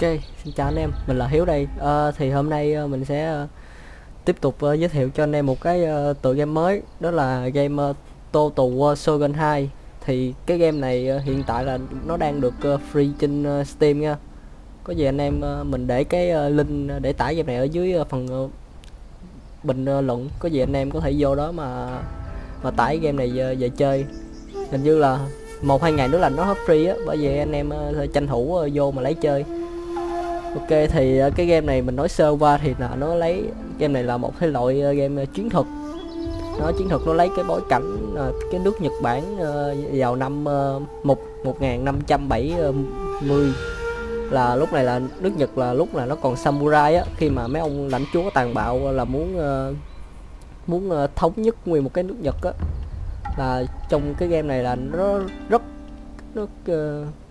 Ok, xin chào anh em, mình là Hiếu đây. à, thì hôm nay ờ, mình sẽ ờ, tiếp tục giới thiệu cho anh em một cái tựa game mới, đó là game uh, Total War Shogun 2. Thì cái game này hiện tại là nó đang được free trên Steam nha. Có gì anh em mình để cái link để tải game này ở dưới phần bình luận. Có gì anh em có thể vô đó mà mà tải game này về, về chơi. Hình như là một hai ngày nữa là nó hết free á, bởi vậy anh em uh, tranh thủ uh, vô mà lấy chơi. Ok thì ờ, cái game này mình nói sơ qua thì là nó lấy game này là một thể loại ờ, game ờ, chiến thuật. Nó chiến thuật nó lấy cái bối cảnh cái nước Nhật Bản vào năm uh, một một ngàn năm trăm bảy mươi là lúc này là nước Nhật là lúc là nó còn samurai á khi mà mấy ông lãnh chúa tàn bạo là muốn muốn thống nhất nguyên một cái nước Nhật á. Là trong cái game này là nó rất nó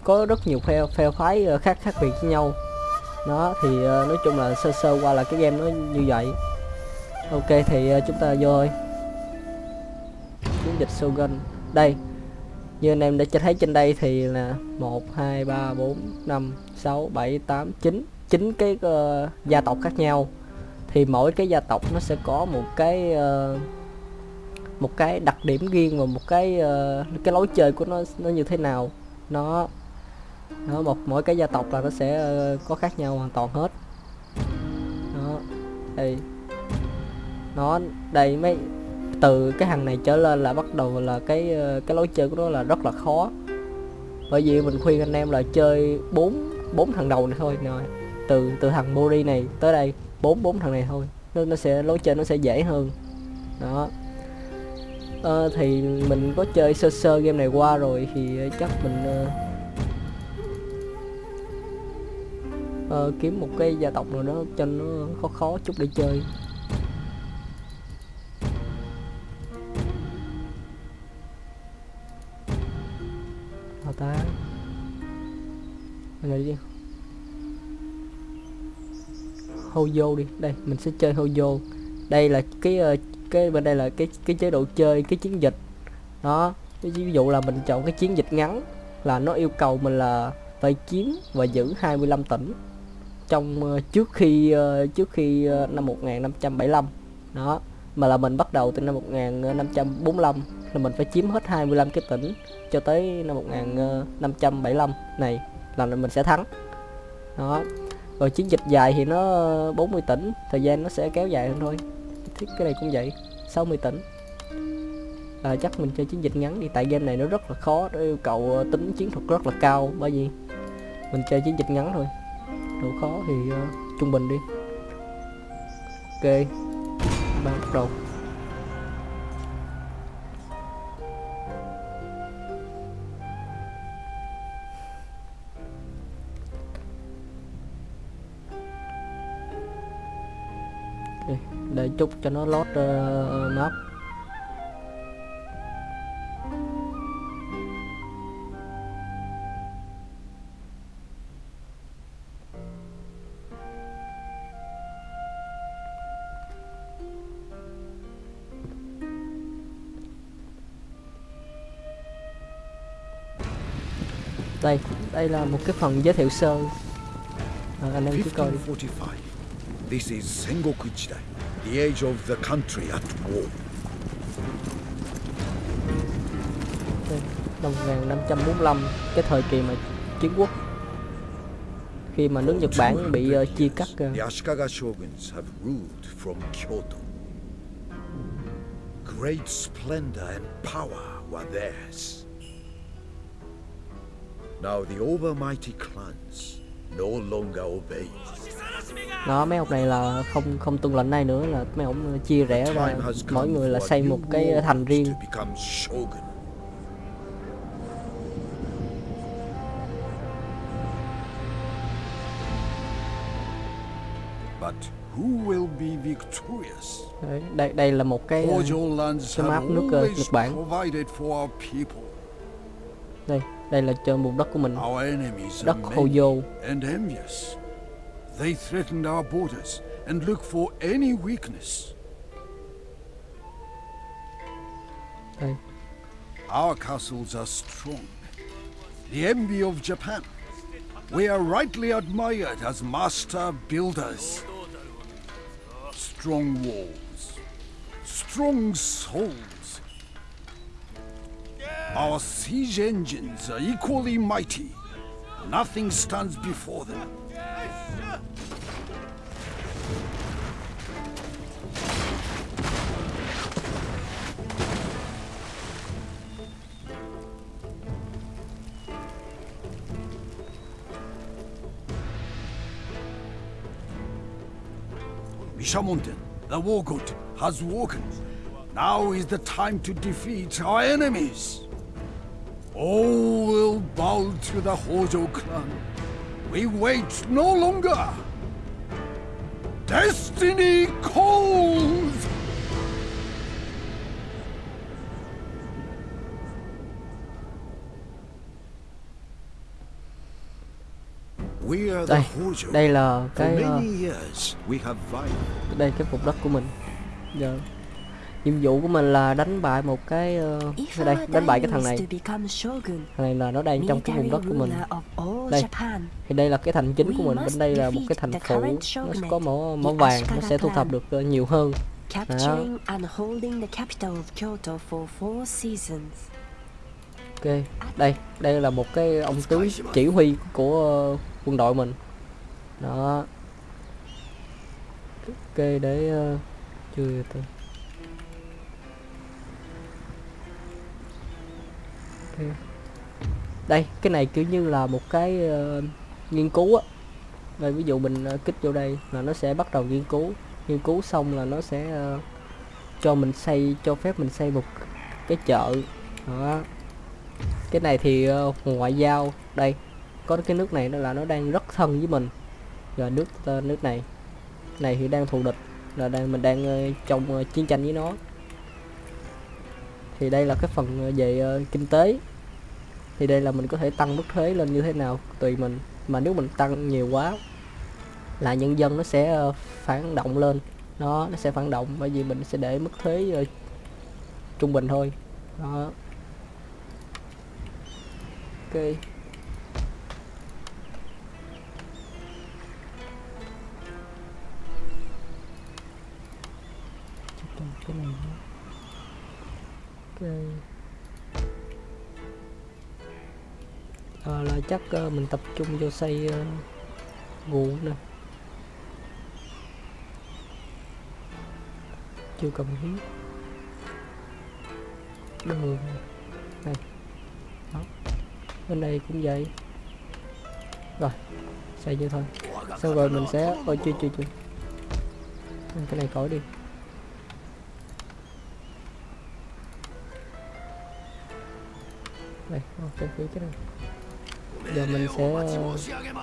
có rất nhiều phe phe phái khác khác biệt với nhau đó thì uh, nói chung là sơ sơ qua là cái game nó như vậy. Ok thì uh, chúng ta vô thôi. Chiến dịch Shogun. Đây như anh em đã thấy trên đây thì là 1 2 3 4 5 6 7 8 9 9 cái uh, gia tộc khác nhau. Thì mỗi cái gia tộc nó sẽ có một cái uh, một cái đặc điểm riêng và một cái uh, cái lối chơi của nó nó như thế nào. Nó đó, một mỗi cái gia tộc là nó sẽ ờ, có khác nhau hoàn toàn hết. Đó đây nó đây mấy từ cái hàng này trở lên là bắt đầu là cái ờ, cái lối chơi của nó là rất là khó. Bởi vì mình khuyên anh em là chơi bốn bốn thằng đầu này thôi rồi từ từ thằng Mori này tới đây bốn bốn thằng này thôi nó, nó sẽ lối chơi nó sẽ dễ hơn. Đó. Ờ, thì mình có chơi sơ sơ game này qua rồi thì chắc mình uh, Ờ, kiếm một cái gia tộc nào đó cho nó khó khó chút để chơi. Nào ta. Mình đi. Hojo đi. Đây, mình sẽ chơi Hojo. Đây là cái ờ, cái bên đây là cái cái chế độ chơi, cái chiến dịch. Đó, ví dụ là mình chọn cái chiến dịch ngắn là nó yêu cầu mình là phải chiếm và giữ 25 tỉnh trong ờ, trước khi ờ, trước khi ờ, năm 1575 đó mà là mình bắt đầu từ năm 1545 là mình phải chiếm hết 25 cái tỉnh cho tới năm 1575 này là mình sẽ thắng. Đó rồi chiến dịch dài thì nó 40 tỉnh thời gian nó sẽ kéo dài hơn thôi. Thiết cái này cũng vậy 60 tỉnh. À, chắc mình chơi chiến dịch ngắn đi tại game này nó rất là khó nó yêu cầu tính chiến thuật rất là cao. Bởi vì mình chơi chiến dịch ngắn thôi độ khó thì uh, trung bình đi. Ok ba bắt đầu. Đây, để chút cho nó lót uh, ờ, map. Đây đây là một cái phần giới thiệu sơ à, anh em cứ coi đi 1545. This is Sengoku Jidai, the age of the country at war. Năm 1545 cái thời kỳ mà chiến quốc khi mà nước Nhật Bản bị ờ, chia cắt ờ, The Ashikaga shoguns have ruled from Kyoto. Great splendor and power were theirs. Now the overmighty clans no longer obey. đó mấy ông này là không không tuân lệnh này nữa là mấy ông chia rẽ ra mỗi người là xây một cái thành riêng. But who will be victorious? Đấy, đây đây là một cái cái map nước, ờ, Nhật Bản. đây đây là trên vùng đất của mình Our enemies đất are many Hoyo and envious. They threaten our borders and look for any weakness. đây Our castles are strong. The envy of Japan. We are rightly admired as master builders. Strong walls, strong souls. Our siege engines are equally mighty. Nothing stands before them. Mishamonten, the war god, has woken. Now is the time to defeat our enemies. All will bow to the Hojo clan. We wait no longer. Destiny calls! We are the Đây, Hojo. đây là For cái many years, we have vied đây cái vùng đất của mình. Giờ nhiệm vụ của mình là đánh bại một cái cái đây, đánh bại cái thằng này. Thằng này là nó đang trong cái vùng đất của mình. Đây. Thì đây là cái thành chính của mình, bên đây là một cái thành phủ, nó có mỏ mỏ vàng, nó sẽ thu thập được ờ, nhiều hơn. seasons. Ok, đây, đây là một cái ông tướng chỉ huy của ờ, quân đội mình. Đó. Ok, để ờ, chưa từ. Đây, cái này kiểu như là một cái uh, nghiên cứu á. Đây, ví dụ mình uh, kích vô đây là nó sẽ bắt đầu nghiên cứu. Nghiên cứu xong là nó sẽ uh, cho mình xây, cho phép mình xây một cái chợ. Đó cái này thì uh, ngoại giao đây có cái nước này đó là nó đang rất thân với mình rồi nước uh, nước này này thì đang thù địch là đang mình đang uh, trong uh, chiến tranh với nó thì đây là cái phần ờ, về uh, kinh tế. Thì đây là mình có thể tăng mức thuế lên như thế nào tùy mình. Mà nếu mình tăng nhiều quá là nhân dân nó sẽ uh, phản động lên. Nó nó sẽ phản động bởi vì mình sẽ để mức thuế uh, trung bình thôi. Đó. Ok. Cái này nữa. Ờ, là chắc uh, mình tập trung vô xây uh, ờ, nguồn nè. Chưa cần thiết đường này. Đó. Bên đây cũng vậy. Rồi xây như thôi. Xong rồi mình sẽ ôi chưa chưa chưa. Cái này khỏi đi. Đây ok cái cái này. Giờ mình sẽ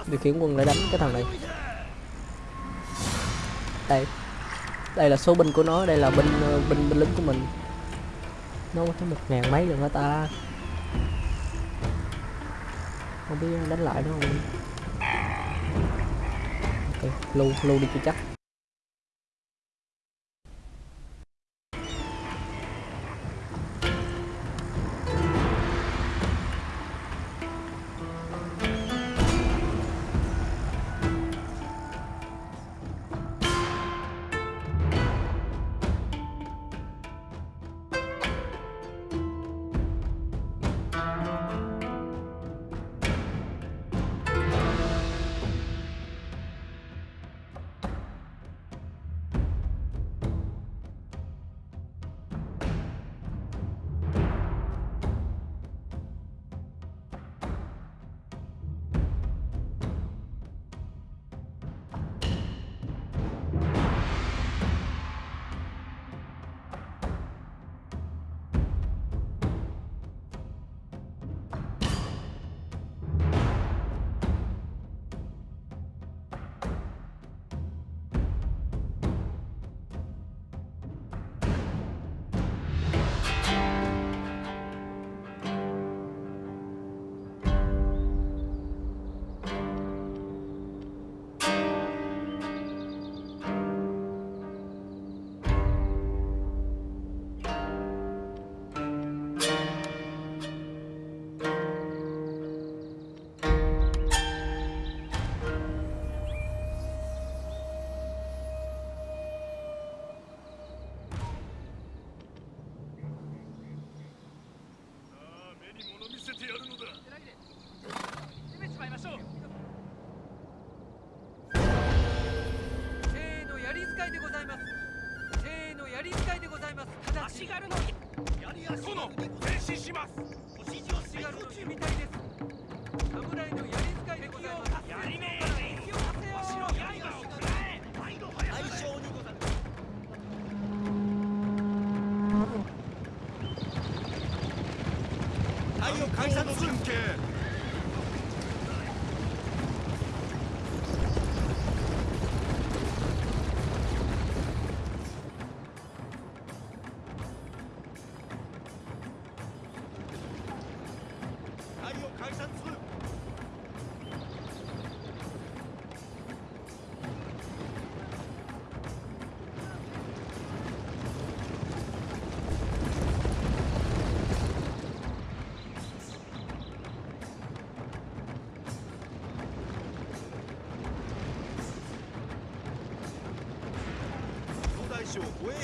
điều khiển quân để đánh cái thằng này. Đây. Đây là số binh của nó, đây là binh ờ, binh binh lính của mình. Nó có tới một ngàn mấy rồi hả ta. Không biết đánh lại nó không? Okay. lưu lưu đi cho chắc.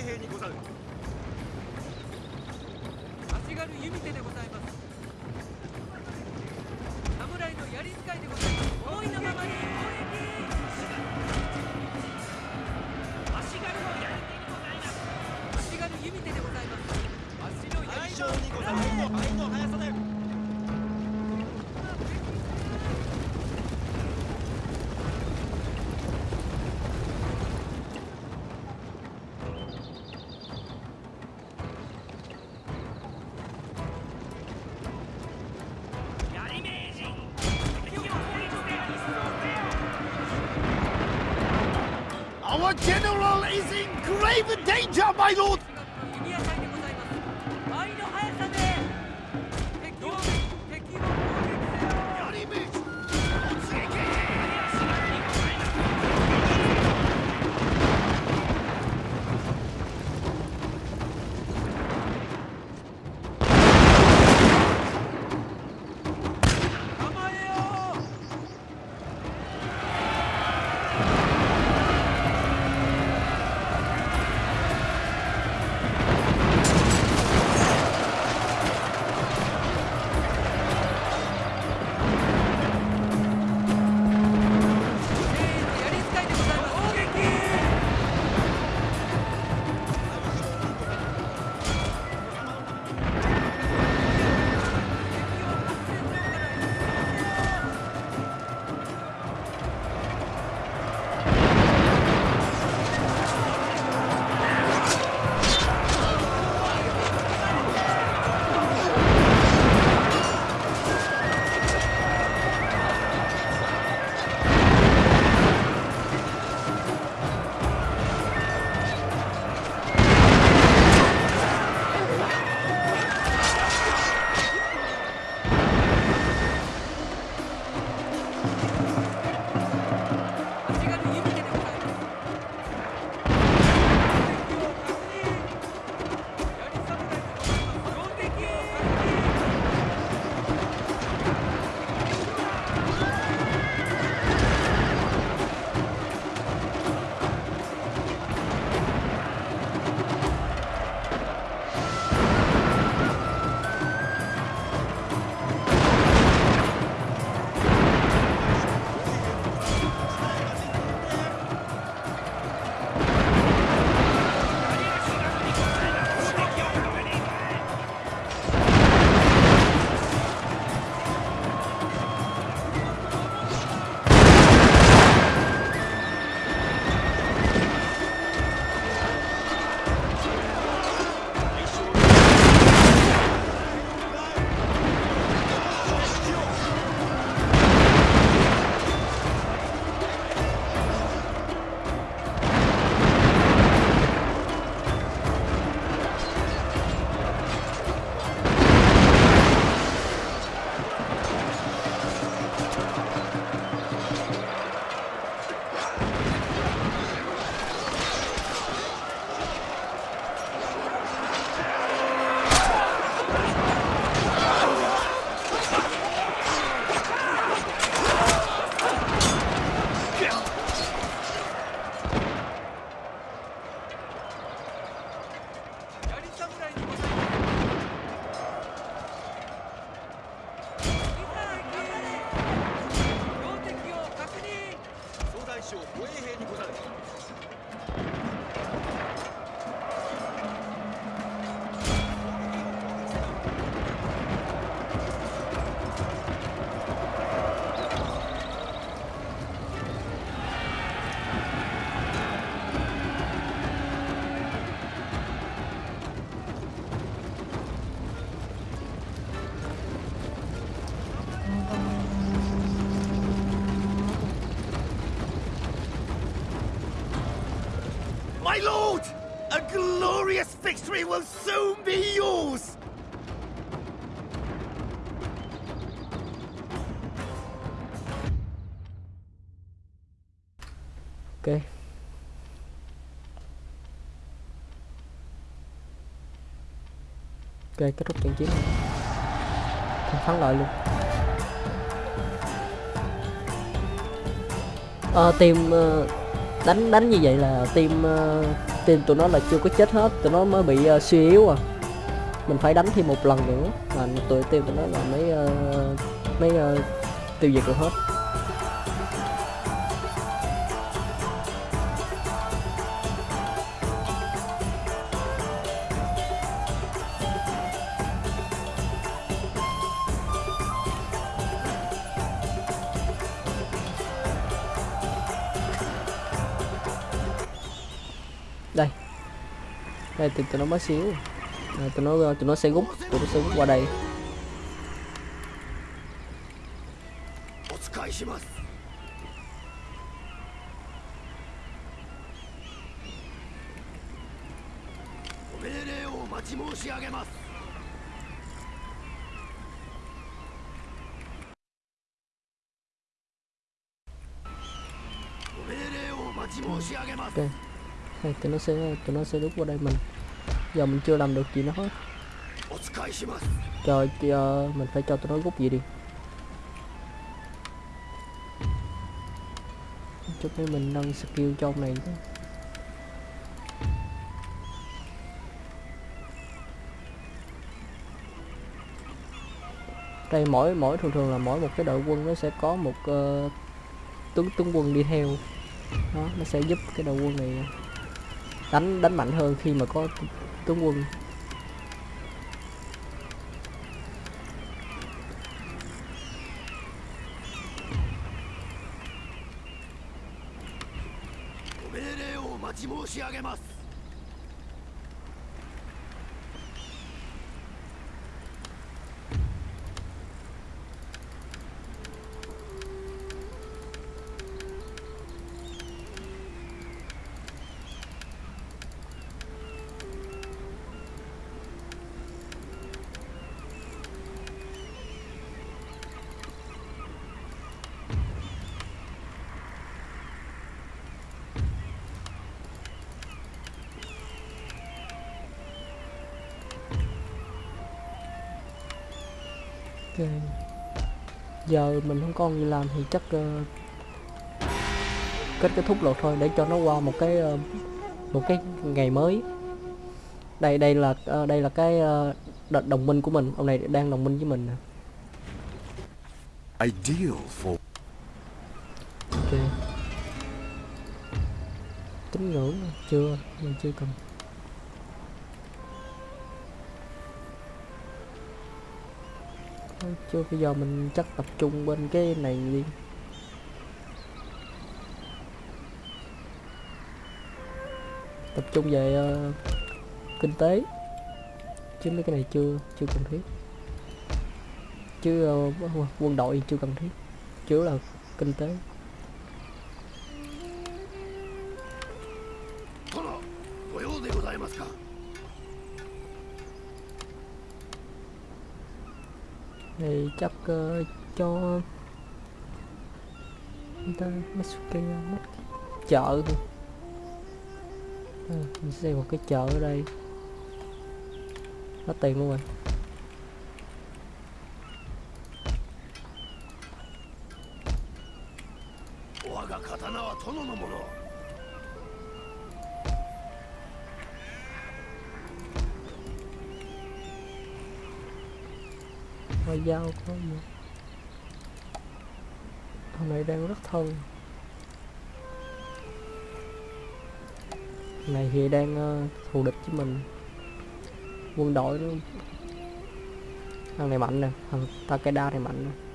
兵にござる。Our general is in grave danger, my lord! Glorious victory will soon be yours! Okay. ok kết thúc trận chiến này Thắng- thắng lợi luôn ờ, team ờ, đánh đánh như vậy là team ờ, team tụi nó là chưa có chết hết tụi nó mới bị uh, suy yếu à. Mình phải đánh thêm một lần nữa là tụi team tụi nó là mới uh, mới uh, tiêu diệt được hết. tụi nó mới xíu. À, tụi nó tụi nó sẽ rút, tụi nó sẽ rút qua đây. Ok. Thì tụi nó sẽ tụi nó sẽ đúc qua đây mình giờ mình chưa làm được gì nữa hết. Trời kia ờ, mình phải cho tụi nó rút gì đi. Chút nữa mình nâng skill trong này thôi. Đây mỗi mỗi thường thường là mỗi một cái đội quân nó sẽ có một uh, tướng tướng quân đi theo. Đó nó sẽ giúp cái đội quân này đánh đánh mạnh hơn khi mà có tu- tướng quân ご命令をお待ち申し上げます。Giờ mình không còn gì làm thì chắc ờ, kết kết thúc luật thôi để cho nó qua một cái ờ, một cái ngày mới. Đây đây là ờ, đây là cái đ- đồng minh của mình, ông này đang đồng minh với mình. Ideal for Ok. Tín ngưỡng chưa, mình chưa cần. Chưa bây giờ mình chắc tập trung bên cái này đi. Tập trung về uh, kinh tế. Chứ mấy cái này chưa chưa cần thiết. Chứ uh, quân đội chưa cần thiết. Chủ yếu là kinh tế. Thì chắc ờ, cho người ta Mitsuki mất chợ thôi. À, mình sẽ xây một cái chợ ở đây. Hết tiền luôn rồi. phải dao có gì? Thằng này đang rất thân. Này thì đang uh, thù địch với mình. Quân đội luôn thằng này mạnh nè. Thằng Takeda này mạnh nè.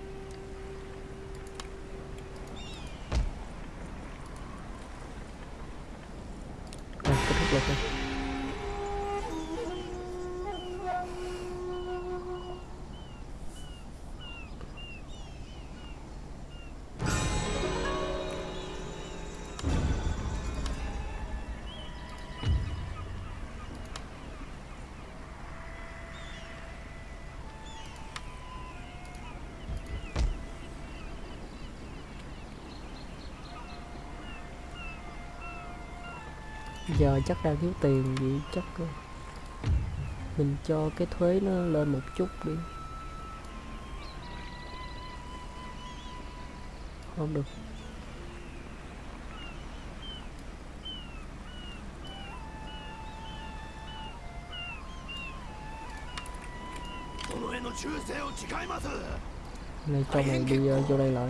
chắc đang thiếu tiền vậy chắc mình cho cái thuế nó lên một chút đi. Không được. Này cho mày đi uh, vô đây lại.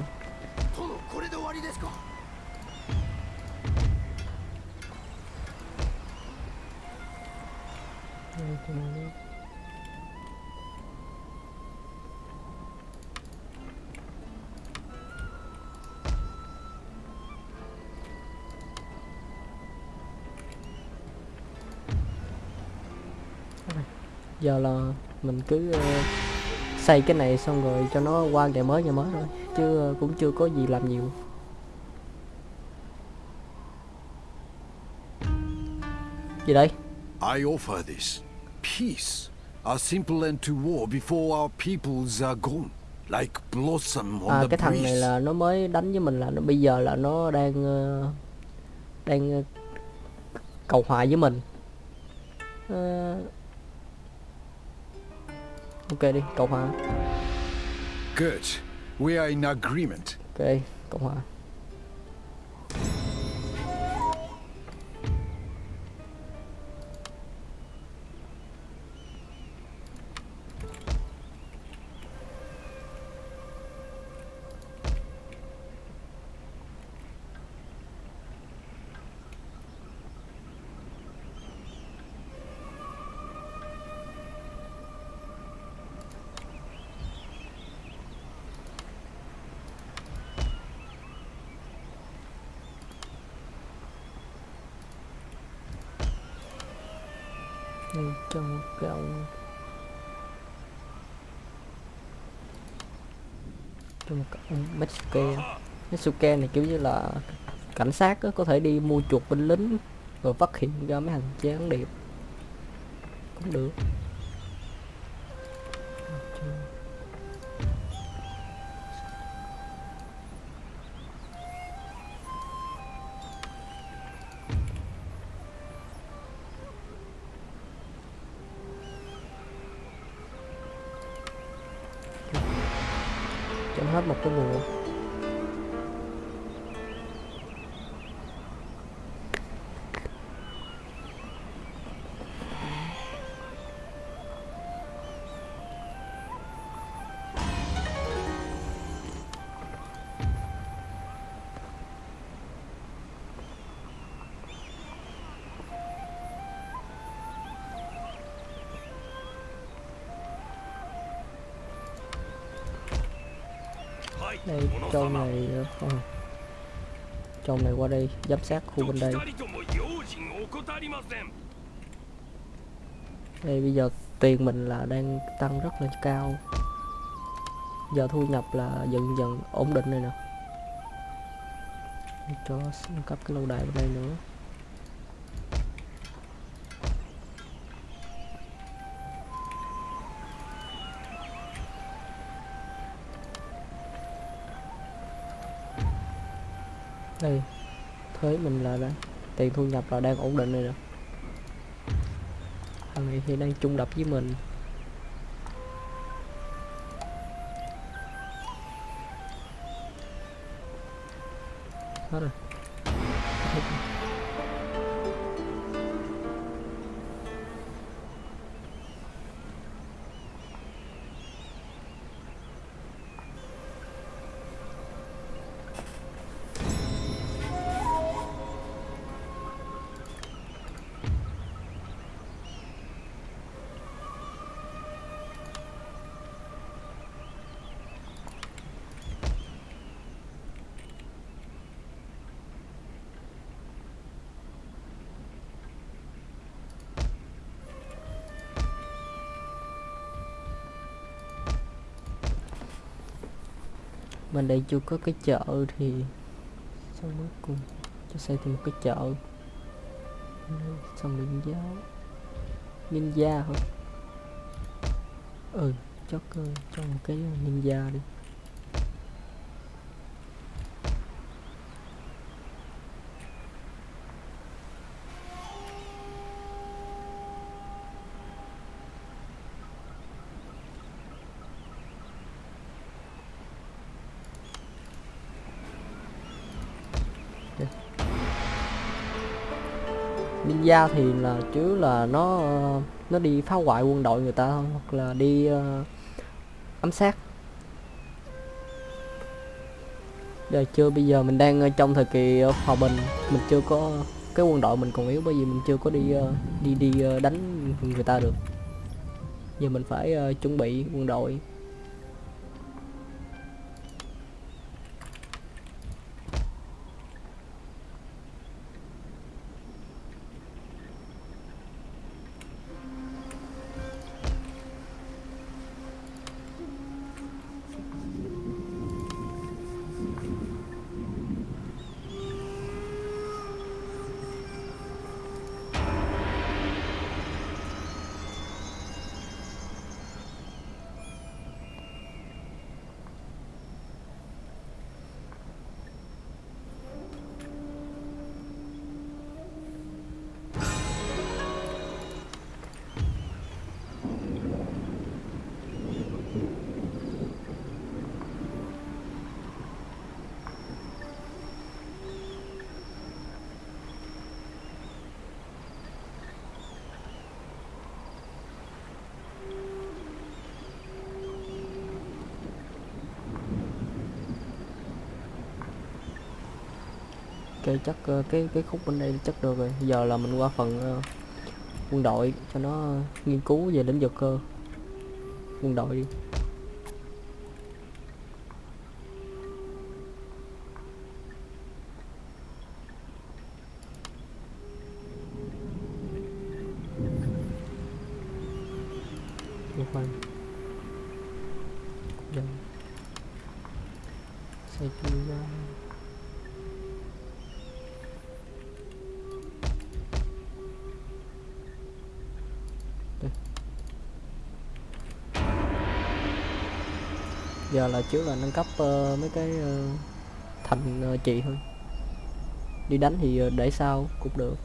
Giờ là mình cứ uh, xây cái này xong rồi cho nó qua ngày mới ngày mới thôi chứ uh, cũng chưa có gì làm nhiều. Gì đây? I offer this peace, a simple end to war before our peoples are gone, like blossom on à the cái thằng này là nó mới đánh với mình là nó bây giờ là nó đang ờ, đang ờ, cầu hòa với mình Ờ, ok đi cầu hòa Good. We are in agreement. ok cầu hòa nên cho một cái cho một cái ông này kiểu như là cảnh sát có thể đi mua chuộc binh lính rồi phát hiện ra mấy hành gián điệp cũng được. đây châu này ờ, ờ. không châu này qua đây giám sát khu bên đây. Đây bây giờ tiền mình là đang tăng rất là cao. Giờ thu nhập là dần dần ổn định này nè. Cho cấp cái lâu đài bên đây nữa. Đây thuế mình là đây tiền thu nhập là đang ổn định rồi nè. Thằng này thì đang chung đập với mình. Hết rồi. Bên đây chưa có cái chợ thì xong cuối cùng cho xây thêm một cái chợ. Xong điện giáo ninja hả? Ừ cho cơ, cho một cái ninja đi. Ninja thì là chứ là nó nó đi phá hoại quân đội người ta thôi hoặc là đi uh, ám sát. Giờ chưa bây giờ mình đang ờ, trong thời kỳ ờ, hòa bình mình chưa có cái quân đội mình còn yếu bởi vì mình chưa có đi uh, đi đi uh, đánh người ta được. Giờ mình phải uh, chuẩn bị quân đội. Ok chắc ờ, cái cái khúc bên đây chắc được rồi. Giờ là mình qua phần ờ, quân đội cho nó ờ, nghiên cứu về lĩnh vực cơ quân đội đi. Ủa khoan Xây chui giờ là trước là nâng cấp uh, mấy cái uh, thành uh, chị thôi. Đi đánh thì uh, để sau cũng được.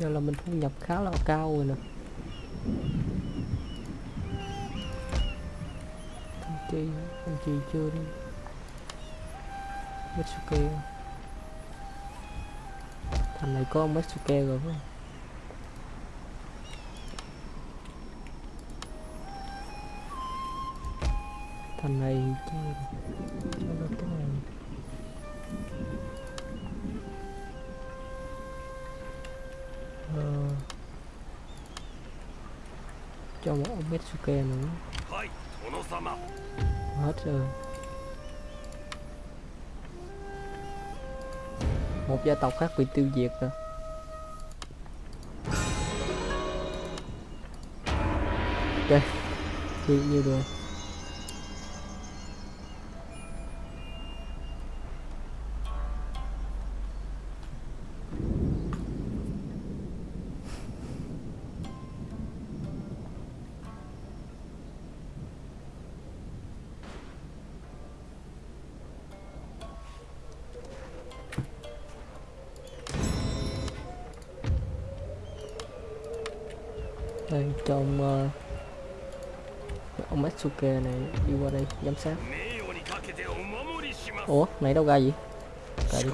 Giờ là mình thu nhập khá là cao rồi nè. Thằng chi thằng chi chưa đi. Mitsuke. Thằng này có Mitsuke rồi phải không? Thằng này chưa không biết Suke nữa. Hết rồi. Một gia tộc khác bị tiêu diệt rồi. Ok thì nhiều được đang trong uh, ông Matsuke này đi qua đây giám sát ủa này đâu ra gì Cài đi.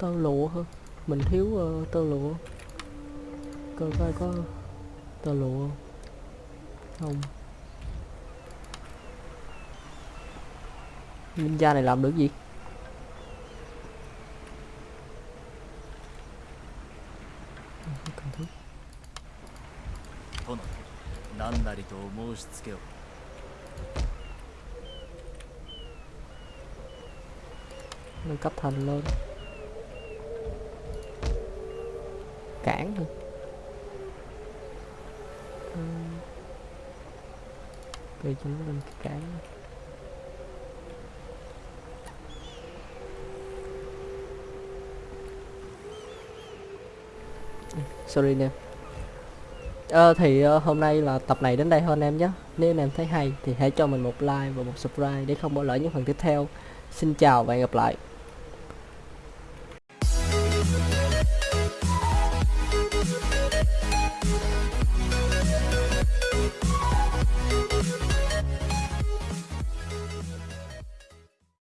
tơ lụa hả mình thiếu uh, tơ lụa. Coi coi có tơ lụa không? Không. Ninja này làm được gì? Nâng cấp thành lên. Cản thôi. Cây Bây nó lên cái cản sorry anh em. Ờ, thì ờ, hôm nay là tập này đến đây thôi anh em nhé. Nếu anh em thấy hay thì hãy cho mình một like và một subscribe để không bỏ lỡ những phần tiếp theo. Xin chào và hẹn gặp lại.